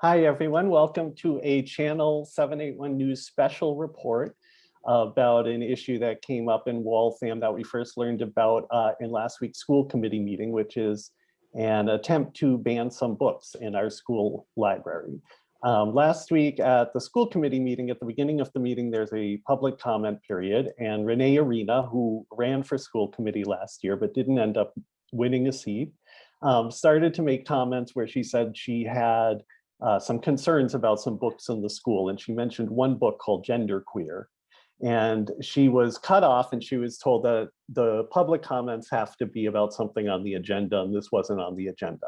Hi, everyone. Welcome to a Channel 781 News special report about an issue that came up in Waltham that we first learned about uh, in last week's school committee meeting, which is an attempt to ban some books in our school library. Um, last week at the school committee meeting, at the beginning of the meeting, there's a public comment period and Renee Arena, who ran for school committee last year, but didn't end up winning a seat, um, started to make comments where she said she had uh, some concerns about some books in the school. And she mentioned one book called Gender Queer. And she was cut off and she was told that the public comments have to be about something on the agenda and this wasn't on the agenda.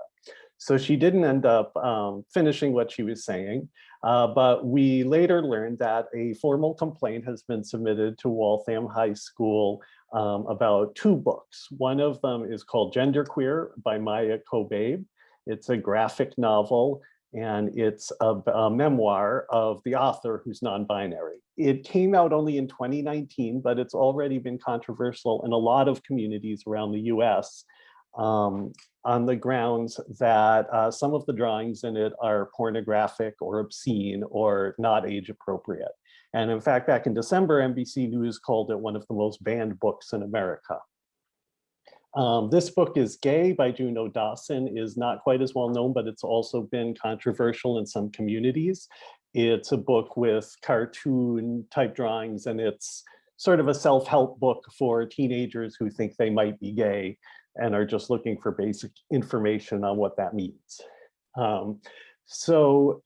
So she didn't end up um, finishing what she was saying, uh, but we later learned that a formal complaint has been submitted to Waltham High School um, about two books. One of them is called Gender Queer by Maia Kobabe. It's a graphic novel and it's a, a, memoir of the author who's non-binary. It came out only in 2019, but it's already been controversial in a lot of communities around the US um, on the grounds that uh, some of the drawings in it are pornographic or obscene or not age appropriate. And in fact, back in December, NBC News called it one of the most banned books in America. Um, this book is Gay by Juno Dawson is not quite as well known, but it's also been controversial in some communities. It's a book with cartoon type drawings and it's sort of a self-help book for teenagers who think they might be gay and are just looking for basic information on what that means. Um, so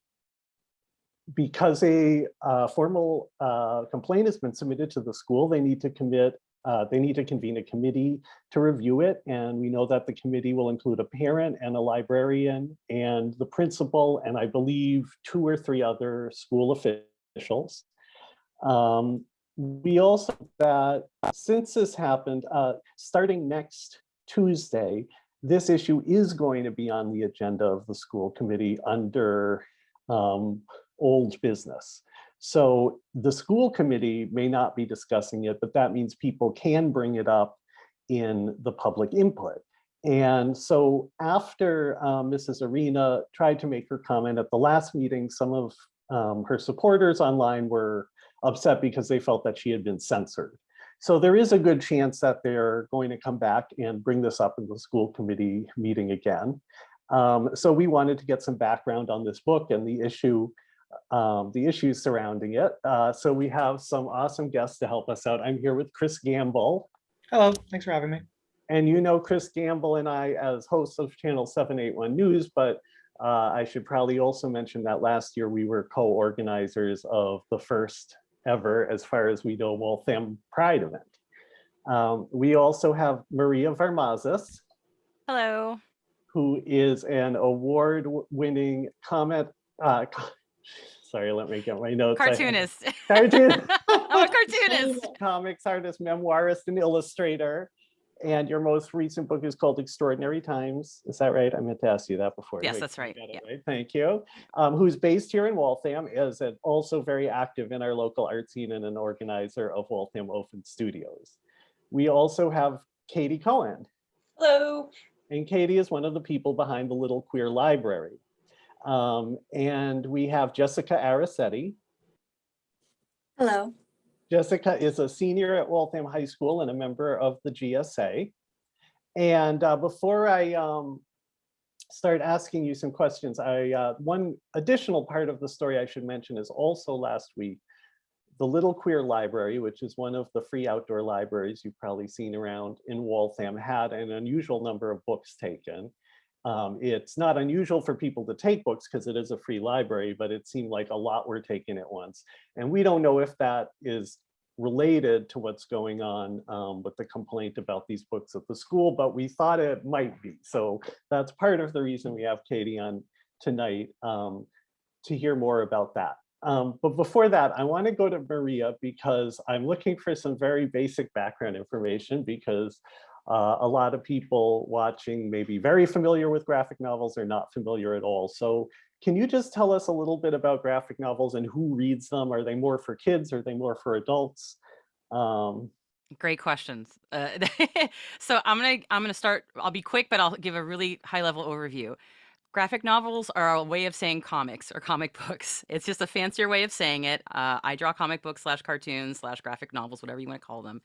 because a uh, formal uh, complaint has been submitted to the school, they need to commit uh, they need to convene a committee to review it. And we know that the committee will include a parent and a librarian and the principal, and I believe two or three other school officials. Um, we also that since this happened, uh, starting next Tuesday, this issue is going to be on the agenda of the school committee under um, old business. So the school committee may not be discussing it, but that means people can bring it up in the public input. And so after um, Mrs. Arena tried to make her comment at the last meeting, some of um, her supporters online were upset because they felt that she had been censored. So there is a good chance that they're going to come back and bring this up in the school committee meeting again. Um, so we wanted to get some background on this book and the issue um, the issues surrounding it. Uh, so we have some awesome guests to help us out. I'm here with Chris Gamble. Hello, thanks for having me. And you know Chris Gamble and I as hosts of Channel 781 News, but uh, I should probably also mention that last year we were co-organizers of the first ever, as far as we know, Waltham Pride event. Um, we also have Maria Varmazis. Hello. Who is an award-winning comment, uh, sorry, let me get my notes. Cartoonist. Cartoon. I'm a cartoonist. Comics artist, memoirist, and illustrator. And your most recent book is called Extraordinary Times. Is that right? I meant to ask you that before. Yes, that's right. Yeah. right. Thank you. Um, who's based here in Waltham, is also very active in our local art scene and an organizer of Waltham Open Studios. We also have Katie Cohen. Hello. And Katie is one of the people behind the Little Queer Library. Um, and we have Jessica Aracetti. Hello. Jessica is a senior at Waltham High School and a member of the GSA. And uh, before I um, start asking you some questions, I uh, one additional part of the story I should mention is also last week, the Little Queer Library, which is one of the free outdoor libraries you've probably seen around in Waltham, had an unusual number of books taken. Um, it's not unusual for people to take books because it is a free library, but it seemed like a lot were taken at once. And we don't know if that is related to what's going on um, with the complaint about these books at the school, but we thought it might be. So that's part of the reason we have Katie on tonight um, to hear more about that. Um, but before that, I want to go to Maria because I'm looking for some very basic background information because uh, a lot of people watching may be very familiar with graphic novels or not familiar at all. So can you just tell us a little bit about graphic novels and who reads them? Are they more for kids? Are they more for adults? Um, Great questions. Uh, so I'm gonna I'm gonna start. I'll be quick, but I'll give a really high level overview. graphic novels are a way of saying comics or comic books. It's just a fancier way of saying it. Uh, I draw comic books slash cartoons slash graphic novels, whatever you want to call them.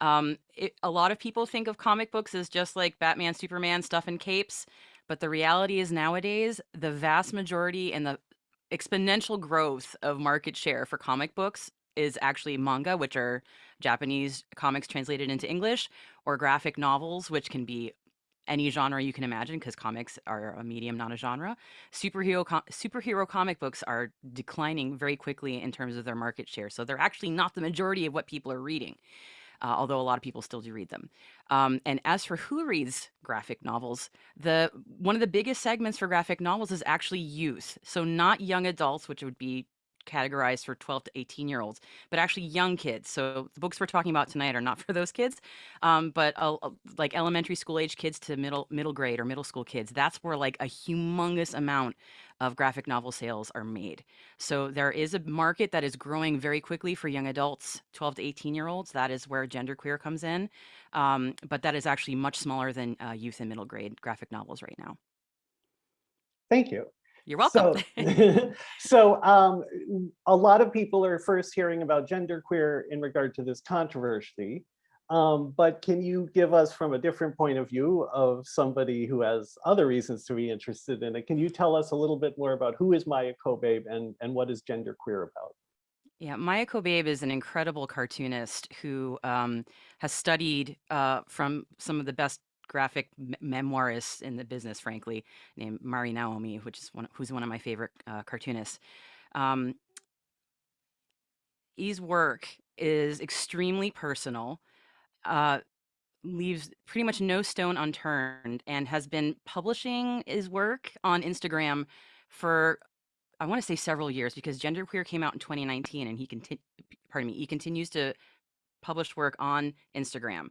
Um, it, a lot of people think of comic books as just like Batman, Superman stuff and capes, but the reality is nowadays the vast majority and the exponential growth of market share for comic books is actually manga, which are Japanese comics translated into English, or graphic novels, which can be any genre you can imagine because comics are a medium, not a genre. Superhero com- superhero comic books are declining very quickly in terms of their market share, so they're actually not the majority of what people are reading. Uh, although a lot of people still do read them. Um, and as for who reads graphic novels, the one of the biggest segments for graphic novels is actually youth. So not young adults, which would be categorized for 12 to 18 year olds, but actually young kids. So the books we're talking about tonight are not for those kids, um, but uh, like elementary school age kids to middle middle grade or middle school kids. That's where like a humongous amount of graphic novel sales are made. So there is a market that is growing very quickly for young adults, 12 to 18 year olds. That is where genderqueer comes in, um, but that is actually much smaller than uh, youth and middle grade graphic novels right now. Thank you. You're welcome. So, so um, a lot of people are first hearing about genderqueer in regard to this controversy. Um, but can you give us from a different point of view of somebody who has other reasons to be interested in it? Can you tell us a little bit more about who is Maia Kobabe and, and what is genderqueer about? Yeah, Maia Kobabe is an incredible cartoonist who um, has studied uh, from some of the best graphic memoirists in the business, frankly, named MariNaomi, which is one, who's one of my favorite uh, cartoonists. Um, E's work is extremely personal, uh, leaves pretty much no stone unturned, and has been publishing his work on Instagram for I want to say several years because Genderqueer came out in 2019, and he. Pardon me, he continues to publish work on Instagram.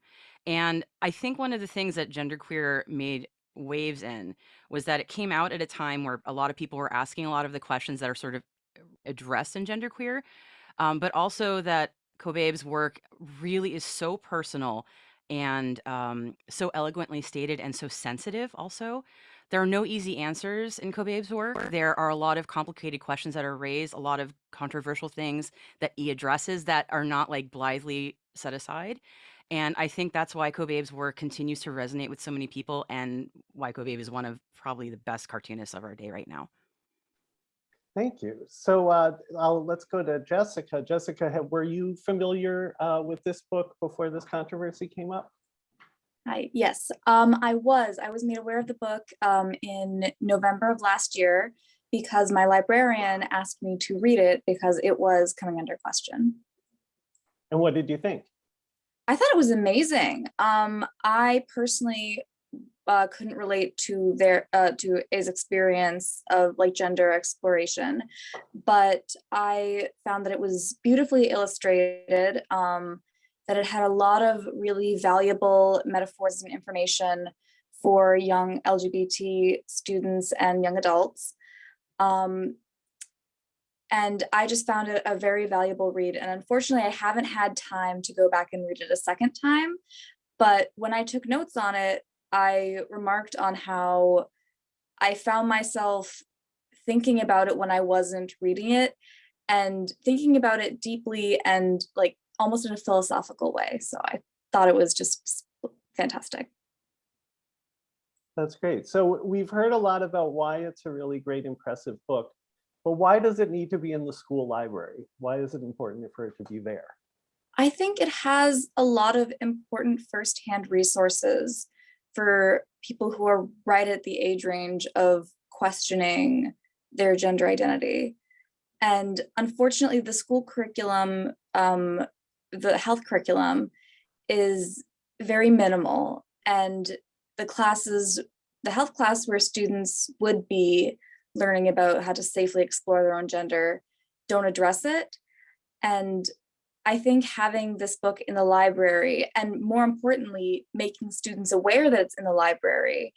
And I think one of the things that genderqueer made waves in was that it came out at a time where a lot of people were asking a lot of the questions that are sort of addressed in genderqueer, um, but also that Kobabe's work really is so personal and um, so eloquently stated and so sensitive also. There are no easy answers in Kobabe's work. There are a lot of complicated questions that are raised, a lot of controversial things that he addresses that are not like blithely set aside. And I think that's why Kobabe's work continues to resonate with so many people and why Kobabe is one of probably the best cartoonists of our day right now. Thank you. So uh, I'll, let's go to Jessica. Jessica, were you familiar uh, with this book before this controversy came up? Hi, yes, um, I was. I was made aware of the book um, in November of last year because my librarian asked me to read it because it was coming under question. And what did you think? I thought it was amazing. Um, I personally uh, couldn't relate to their uh, to his experience of like gender exploration, but I found that it was beautifully illustrated. Um, that it had a lot of really valuable metaphors and information for young LGBT students and young adults. Um, and I just found it a very valuable read. And unfortunately, I haven't had time to go back and read it a second time. But when I took notes on it, I remarked on how I found myself thinking about it when I wasn't reading it and thinking about it deeply and like almost in a philosophical way. So I thought it was just fantastic. That's great. So we've heard a lot about why it's a really great, impressive book. But why does it need to be in the school library? Why is it important for it to be there? I think it has a lot of important firsthand resources for people who are right at the age range of questioning their gender identity. And unfortunately, the school curriculum, um, the health curriculum is very minimal. And the classes, the health class where students would be learning about how to safely explore their own gender don't address it. And I think having this book in the library and more importantly, making students aware that it's in the library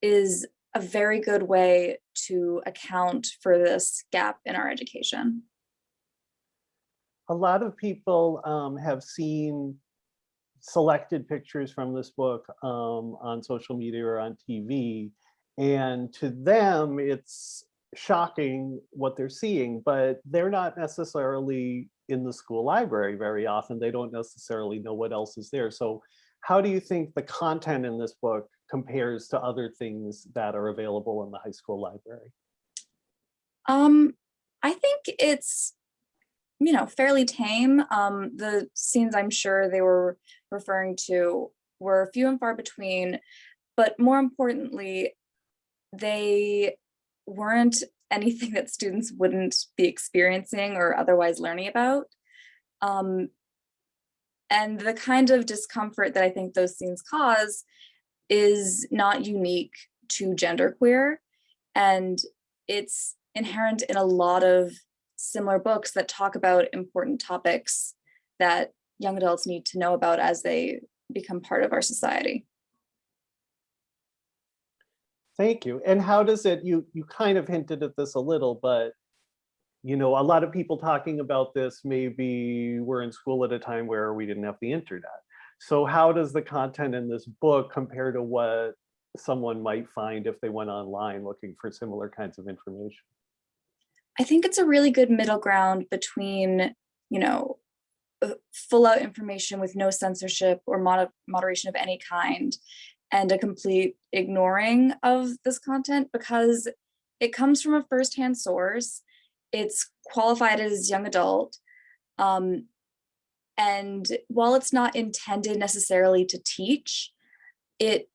is a very good way to account for this gap in our education. A lot of people um, have seen selected pictures from this book um, on social media or on TV And to them, it's shocking what they're seeing, but they're not necessarily in the school library very often. They don't necessarily know what else is there. So how do you think the content in this book compares to other things that are available in the high school library? Um, I think it's, you know, fairly tame. Um, the scenes I'm sure they were referring to were few and far between, but more importantly, they weren't anything that students wouldn't be experiencing or otherwise learning about. Um, and the kind of discomfort that I think those scenes cause is not unique to genderqueer. And it's inherent in a lot of similar books that talk about important topics that young adults need to know about as they become part of our society. Thank you. And how does it, you, you kind of hinted at this a little, but you know, a lot of people talking about this maybe were in school at a time where we didn't have the internet. So how does the content in this book compare to what someone might find if they went online looking for similar kinds of information? I think it's a really good middle ground between, you know, uh, full out information with no censorship or mod moderation of any kind and a complete ignoring of this content because it comes from a firsthand source. It's qualified as young adult. Um, and while it's not intended necessarily to teach, it,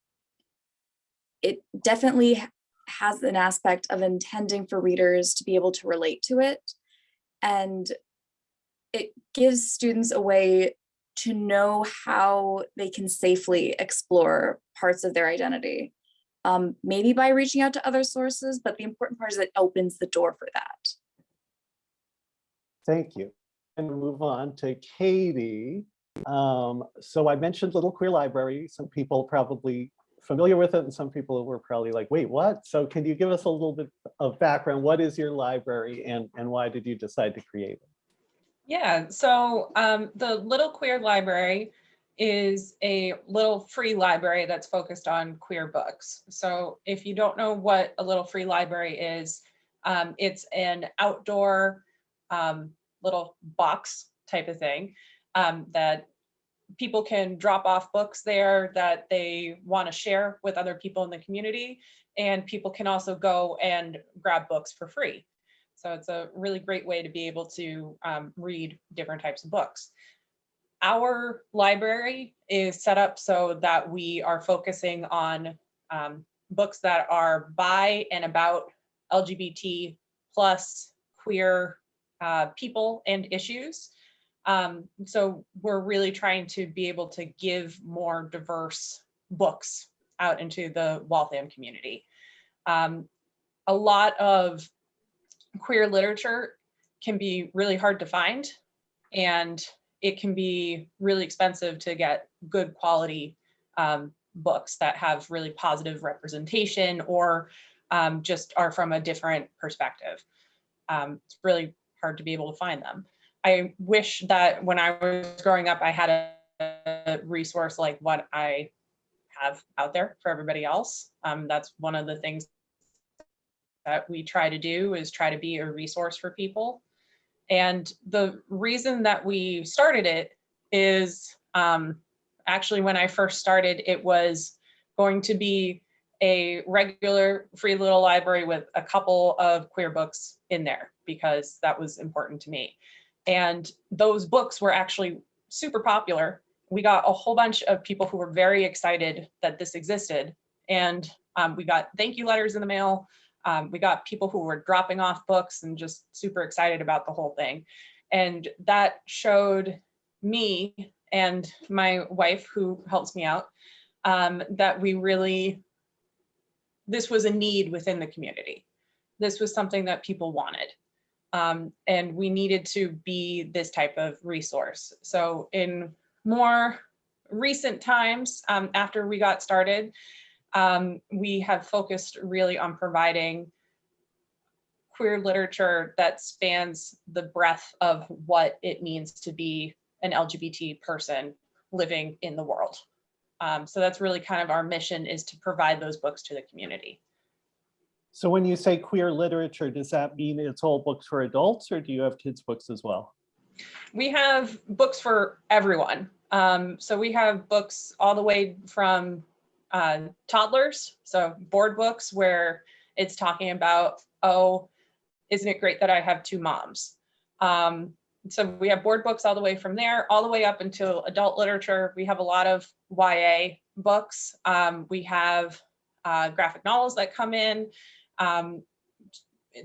it definitely has an aspect of intending for readers to be able to relate to it. And it gives students a way to know how they can safely explore parts of their identity. Um, maybe by reaching out to other sources, but the important part is it opens the door for that. Thank you. And move on to Katie. Um, so I mentioned Little Queer Library. Some people probably familiar with it and some people were probably like, wait, what? So can you give us a little bit of background? What is your library and, and why did you decide to create it? Yeah, so um, the Little Queer Library is a little free library that's focused on queer books. So if you don't know what a little free library is, um, it's an outdoor um, little box type of thing um, that people can drop off books there that they want to share with other people in the community. And people can also go and grab books for free. So it's a really great way to be able to um, read different types of books. Our library is set up so that we are focusing on um, books that are by and about LGBT plus queer uh, people and issues. Um, so we're really trying to be able to give more diverse books out into the Waltham community. Um, a lot of queer literature can be really hard to find and it can be really expensive to get good quality um, books that have really positive representation or um, just are from a different perspective. Um, it's really hard to be able to find them. I wish that when I was growing up, I had a resource like what I have out there for everybody else. Um, that's one of the things that we try to do is try to be a resource for people. And the reason that we started it is um, actually when I first started, it was going to be a regular free little library with a couple of queer books in there because that was important to me. And those books were actually super popular. We got a whole bunch of people who were very excited that this existed. And um, we got thank you letters in the mail. Um, we got people who were dropping off books and just super excited about the whole thing. And that showed me and my wife who helps me out um, that we really, this was a need within the community. This was something that people wanted. Um, and we needed to be this type of resource. So in more recent times, um, after we got started, um, we have focused really on providing queer literature that spans the breadth of what it means to be an LGBT person living in the world. Um, so that's really kind of our mission is to provide those books to the community. So when you say queer literature, does that mean it's all books for adults or do you have kids' books as well? We have books for everyone. Um, so we have books all the way from uh, toddlers, so board books where it's talking about, oh, isn't it great that I have two moms? Um, so we have board books all the way from there, all the way up until adult literature. We have a lot of YA books. Um, we have uh, graphic novels that come in. Um,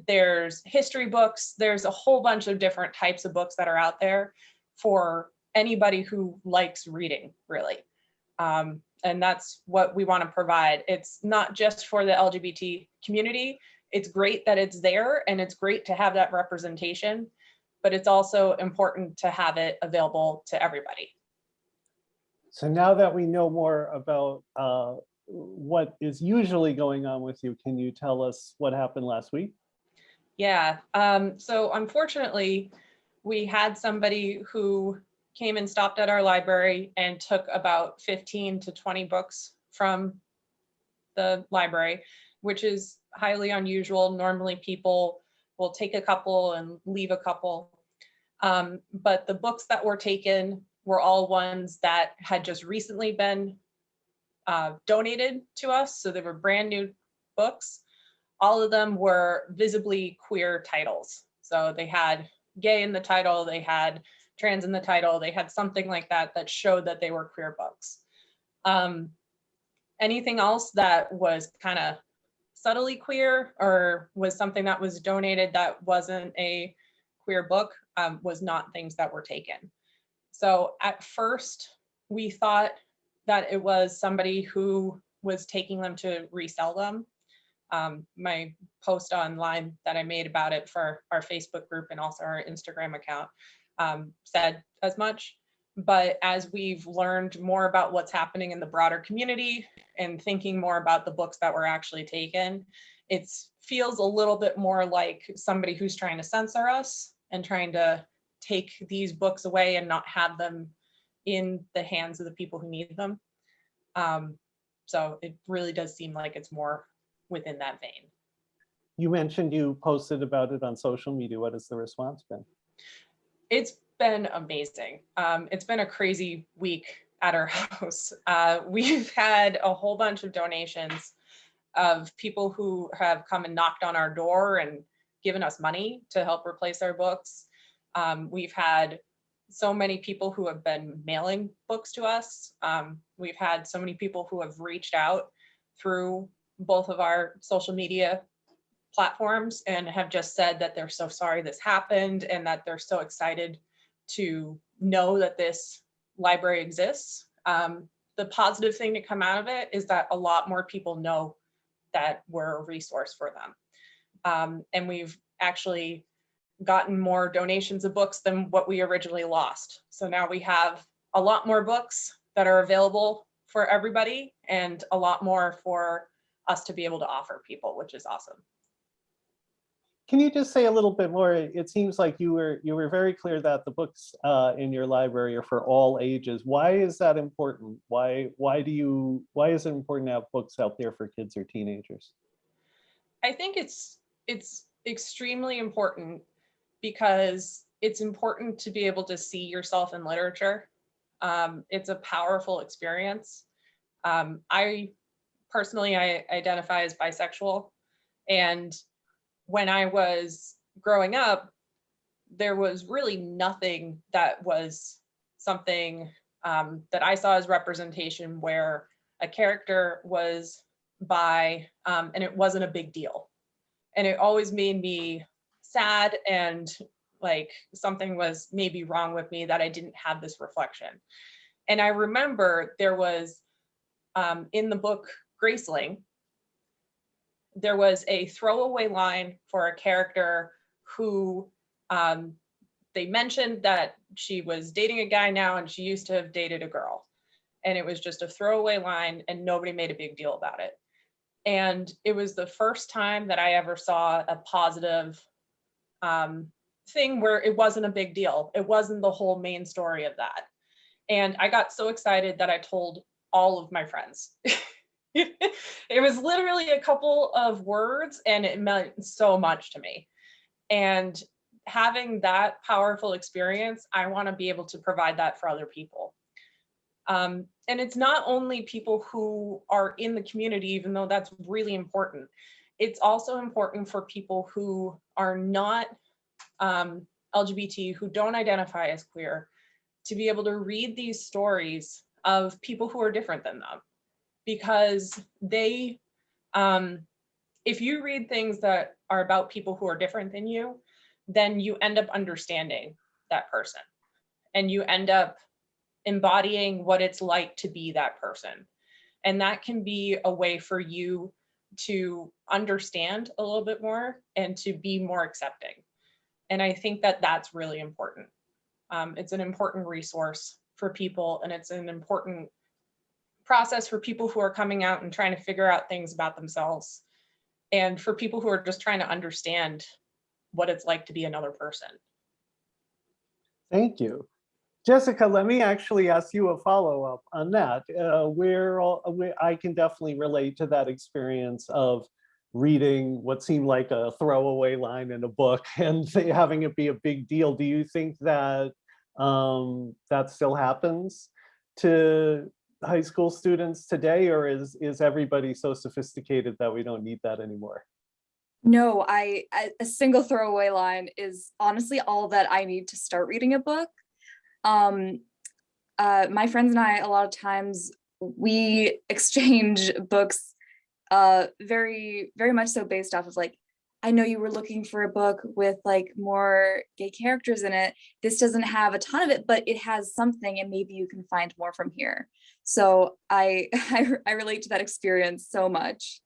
there's history books. There's a whole bunch of different types of books that are out there for anybody who likes reading, really. Um, and that's what we want to provide. It's not just for the LGBT community. It's great that it's there and it's great to have that representation, but it's also important to have it available to everybody. So now that we know more about uh, what is usually going on with you, can you tell us what happened last week? Yeah, um, so unfortunately, we had somebody who came and stopped at our library and took about 15 to 20 books from the library, which is highly unusual. Normally people will take a couple and leave a couple. Um, but the books that were taken were all ones that had just recently been uh, donated to us. So they were brand new books. All of them were visibly queer titles. So they had gay in the title, they had trans in the title, they had something like that that showed that they were queer books. Um, anything else that was kind of subtly queer or was something that was donated that wasn't a queer book um, was not things that were taken. So at first we thought that it was somebody who was taking them to resell them. Um, my post online that I made about it for our Facebook group and also our Instagram account um, said as much. But as we've learned more about what's happening in the broader community and thinking more about the books that were actually taken, it feels a little bit more like somebody who's trying to censor us and trying to take these books away and not have them in the hands of the people who need them. Um, so it really does seem like it's more within that vein. You mentioned you posted about it on social media. What has the response been? It's been amazing. Um, it's been a crazy week at our house. Uh, we've had a whole bunch of donations of people who have come and knocked on our door and given us money to help replace our books. Um, we've had so many people who have been mailing books to us. Um, we've had so many people who have reached out through both of our social media platforms and have just said that they're so sorry this happened and that they're so excited to know that this library exists. Um, the positive thing to come out of it is that a lot more people know that we're a resource for them. Um, and we've actually gotten more donations of books than what we originally lost. So now we have a lot more books that are available for everybody and a lot more for us to be able to offer people, which is awesome. Can you just say a little bit more? It seems like you were you were very clear that the books uh, in your library are for all ages. Why is that important? Why why do you why is it important to have books out there for kids or teenagers? I think it's it's extremely important because it's important to be able to see yourself in literature. Um, it's a powerful experience. Um, I personally, I identify as bisexual. And when I was growing up, there was really nothing that was something um, that I saw as representation where a character was bi um, and it wasn't a big deal. And it always made me sad and like something was maybe wrong with me that I didn't have this reflection. And I remember there was um, in the book Graceling, there was a throwaway line for a character who um, they mentioned that she was dating a guy now and she used to have dated a girl. And it was just a throwaway line and nobody made a big deal about it. And it was the first time that I ever saw a positive um, thing where it wasn't a big deal. It wasn't the whole main story of that. And I got so excited that I told all of my friends. it was literally a couple of words and it meant so much to me. And having that powerful experience, I want to be able to provide that for other people. Um, and it's not only people who are in the community, even though that's really important. It's also important for people who are not um, LGBT, who don't identify as queer, to be able to read these stories of people who are different than them. Because they, um, if you read things that are about people who are different than you, then you end up understanding that person. And you end up embodying what it's like to be that person. And that can be a way for you to understand a little bit more and to be more accepting. And I think that that's really important. Um, it's an important resource for people and it's an important process for people who are coming out and trying to figure out things about themselves. And for people who are just trying to understand what it's like to be another person. Thank you. Jessica, let me actually ask you a follow-up on that. Uh, where, all- where I can definitely relate to that experience of reading what seemed like a throwaway line in a book and having it be a big deal. Do you think that um, that still happens to high school students today, or is is everybody so sophisticated that we don't need that anymore? No, I a single throwaway line is honestly all that I need to start reading a book. Um, uh, my friends and I, a lot of times we exchange books uh, very, very much so based off of like, I know you were looking for a book with like more gay characters in it. This doesn't have a ton of it, but it has something and maybe you can find more from here. So I, I, I relate to that experience so much.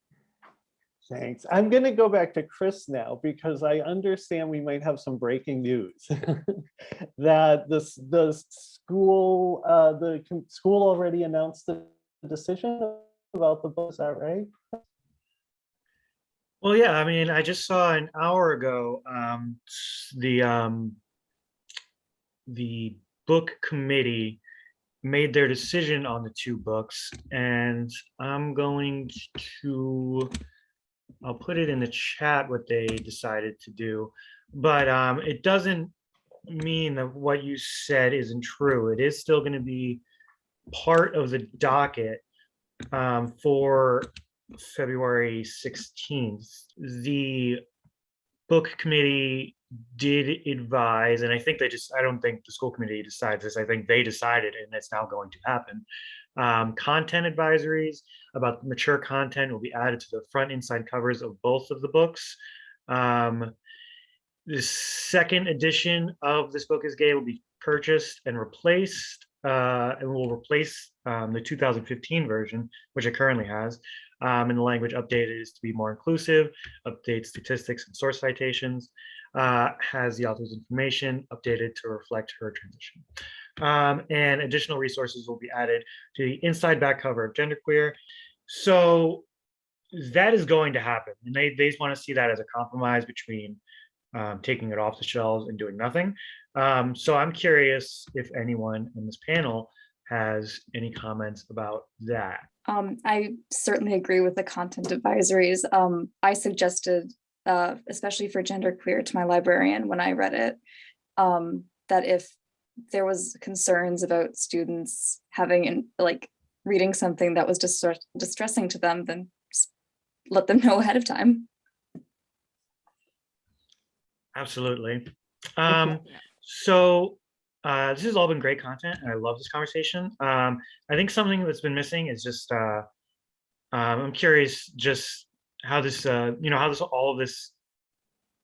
Thanks. I'm going to go back to Chris now because I understand we might have some breaking news that this the school uh, the school already announced the decision about the book. Is that right? Well, yeah, I mean, I just saw an hour ago, um, the, um, the book committee made their decision on the two books and I'm going to, I'll put it in the chat what they decided to do. But, um, it doesn't mean that what you said isn't true. It is still gonna be part of the docket, um, for February 16th, the book committee did advise, and I think they just, I don't think the school committee decides this, I think they decided and it's now going to happen. Um, content advisories about mature content will be added to the front inside covers of both of the books. Um, the second edition of This Book is Gay will be purchased and replaced, uh, and will replace um, the 2015 version, which it currently has. Um, and the language updated is to be more inclusive, update statistics and source citations, uh, has the author's information updated to reflect her transition. Um, and additional resources will be added to the inside back cover of Genderqueer. So that is going to happen. And they, they want to see that as a compromise between um, taking it off the shelves and doing nothing. Um, so I'm curious if anyone in this panel has any comments about that. Um, I certainly agree with the content advisories. Um, I suggested, uh, especially for genderqueer to my librarian when I read it, um, that if there was concerns about students having and like reading something that was distress distressing to them, then let them know ahead of time. Absolutely. Um, so uh, this has all been great content and I love this conversation. Um, I think something that's been missing is just, uh, um, I'm curious just how this, uh, you know, how this, all of this,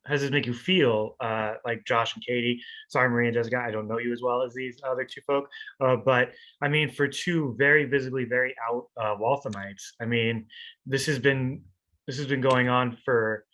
how does this make you feel? Uh, like Josh and Katie, sorry, Maria and Jessica, I don't know you as well as these other two folk. Uh, but I mean, for two very visibly, very out uh, Walthamites, I mean, this has been, this has been going on for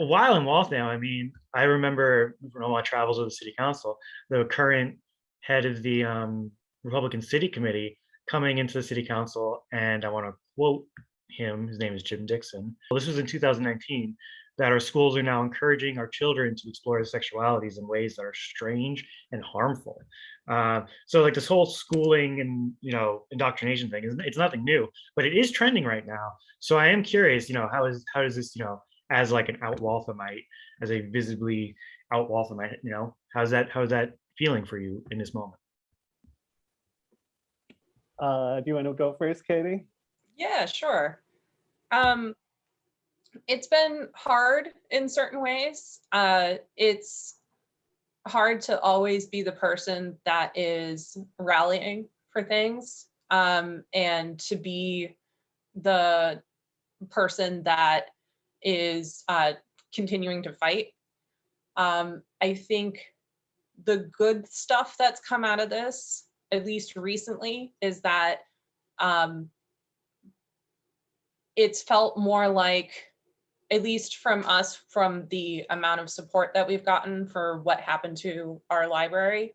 a while in Waltham. I mean, I remember from all my travels with the city council, the current head of the um, Republican City Committee coming into the city council, and I want to quote him. His name is Jim Dixon. Well, this was in 2019. That our schools are now encouraging our children to explore their sexualities in ways that are strange and harmful. Uh, so like this whole schooling and you know indoctrination thing is it's nothing new, but it is trending right now. So I am curious, you know, how is how does this, you know, as like an out Walthamite, as a visibly out Walthamite, you know, how's that how's that feeling for you in this moment? Uh, do you want to go first, Katie? Yeah, sure. Um, it's been hard in certain ways. Uh, it's hard to always be the person that is rallying for things um, and to be the person that is uh, continuing to fight. Um, I think the good stuff that's come out of this, at least recently, is that um, it's felt more like, at least from us, from the amount of support that we've gotten for what happened to our library,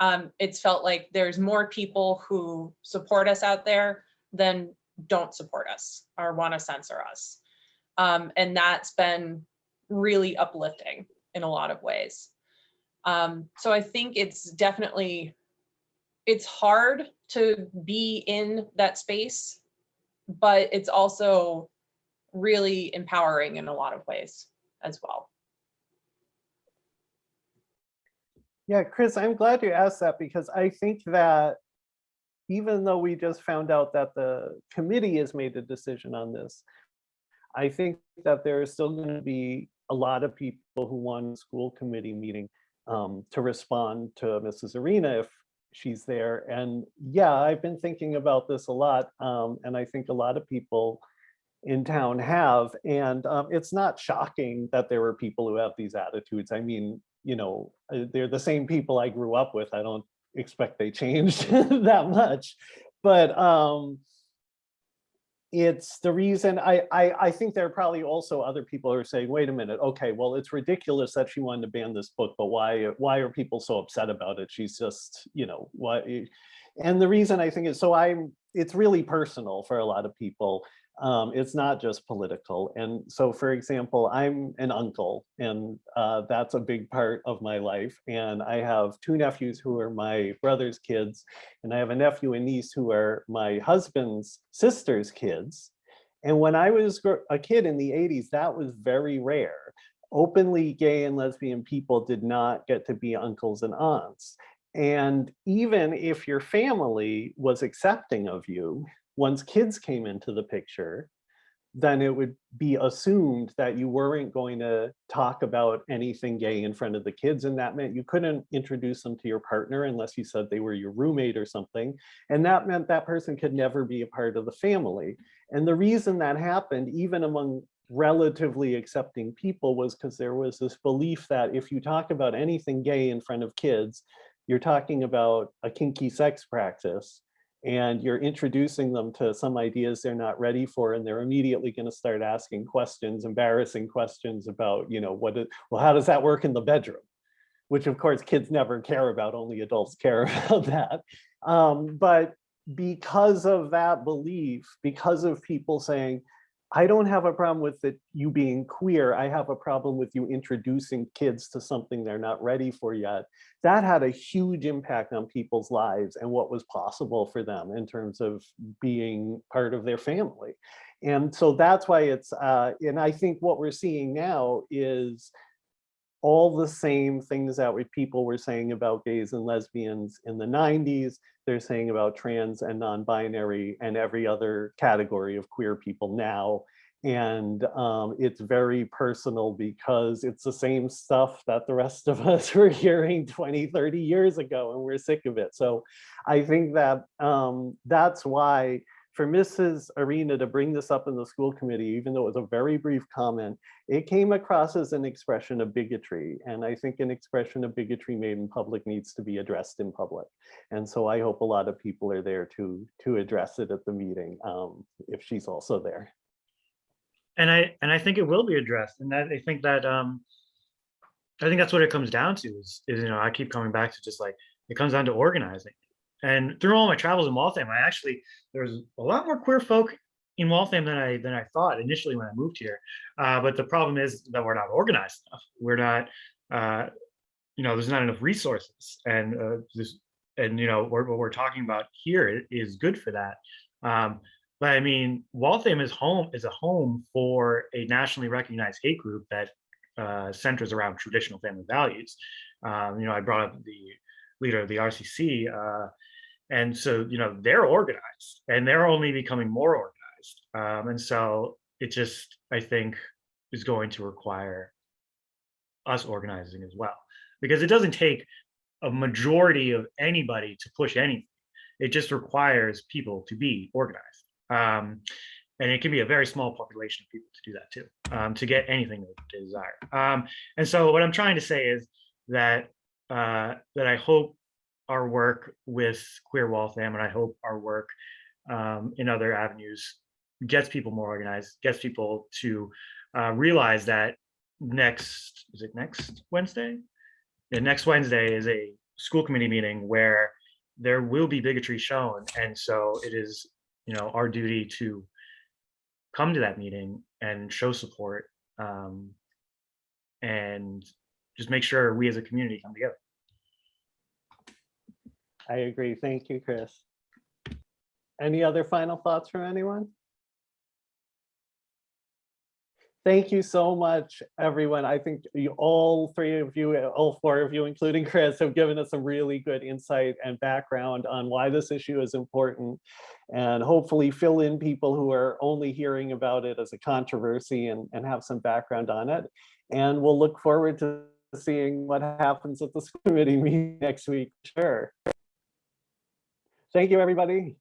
um, it's felt like there's more people who support us out there than don't support us or want to censor us. Um, and that's been really uplifting in a lot of ways. Um, so I think it's definitely, it's hard to be in that space but it's also really empowering in a lot of ways as well. Yeah, Chris, I'm glad you asked that because I think that even though we just found out that the committee has made a decision on this, I think that there is still going to be a lot of people who want a school committee meeting um, to respond to Mrs. Arena if she's there. And yeah, I've been thinking about this a lot. Um, and I think a lot of people in town have. And um, it's not shocking that there are people who have these attitudes. I mean, you know, uh, they're the same people I grew up with. I don't expect they changed that much. But um, it's the reason I, I I think there are probably also other people who are saying, wait a minute, okay, well, it's ridiculous that she wanted to ban this book, but why why are people so upset about it? She's just, you know, why? And the reason I think is so I'm it's really personal for a lot of people. Um, it's not just political. And so, for example, I'm an uncle, and uh, that's a big part of my life. And I have two nephews who are my brother's kids, and I have a nephew and niece who are my husband's sister's kids. And when I was a kid in the 80s, that was very rare. Openly gay and lesbian people did not get to be uncles and aunts. And even if your family was accepting of you, once kids came into the picture, then it would be assumed that you weren't going to talk about anything gay in front of the kids. And that meant you couldn't introduce them to your partner unless you said they were your roommate or something. And that meant that person could never be a part of the family. And the reason that happened, even among relatively accepting people, was because there was this belief that if you talk about anything gay in front of kids, you're talking about a kinky sex practice and you're introducing them to some ideas they're not ready for and they're immediately going to start asking questions embarrassing questions about you know what it, well how does that work in the bedroom? Which of course kids never care about only adults care about that. Um, but because of that belief because of people saying I don't have a problem with it, you being queer. I have a problem with you introducing kids to something they're not ready for yet. That had a huge impact on people's lives and what was possible for them in terms of being part of their family. And so that's why it's, uh, and I think what we're seeing now is all the same things that we, people were saying about gays and lesbians in the 90s, they're saying about trans and non-binary and every other category of queer people now. And um, it's very personal because it's the same stuff that the rest of us were hearing 20, 30 years ago, and we're sick of it. So I think that um, that's why for Mrs. Arena to bring this up in the school committee, even though it was a very brief comment, it came across as an expression of bigotry. And I think an expression of bigotry made in public needs to be addressed in public. And so I hope a lot of people are there to, to address it at the meeting um, if she's also there. And I and I think it will be addressed. And I think that um, I think that's what it comes down to is, is you know I keep coming back to just like it comes down to organizing. And through all my travels in Waltham, I actually there's a lot more queer folk in Waltham than I than I thought initially when I moved here. Uh, but the problem is that we're not organized enough. We're not, uh, you know, there's not enough resources, and uh, this, and you know, what what we're talking about here is good for that. Um, but I mean, Waltham is home is a home for a nationally recognized hate group that uh, centers around traditional family values. Um, you know, I brought up the leader of the RCC, uh, and so you know they're organized, and they're only becoming more organized. Um, and so it just, I think, is going to require us organizing as well, because it doesn't take a majority of anybody to push anything. It just requires people to be organized. Um, and it can be a very small population of people to do that too, um, to get anything they desire. Um, and so what I'm trying to say is that uh, that I hope our work with Queer Waltham and I hope our work um, in other avenues gets people more organized, gets people to uh, realize that next, is it next Wednesday? Yeah, next Wednesday is a school committee meeting where there will be bigotry shown. And so it is, you know, our duty to come to that meeting and show support um, and just make sure we as a community come together. I agree. Thank you, Chris. Any other final thoughts from anyone? Thank you so much, everyone. I think you, all three of you, all four of you, including Chris, have given us some really good insight and background on why this issue is important and hopefully fill in people who are only hearing about it as a controversy and, and have some background on it. And we'll look forward to seeing what happens at the school committee meeting next week. Sure. Thank you, everybody.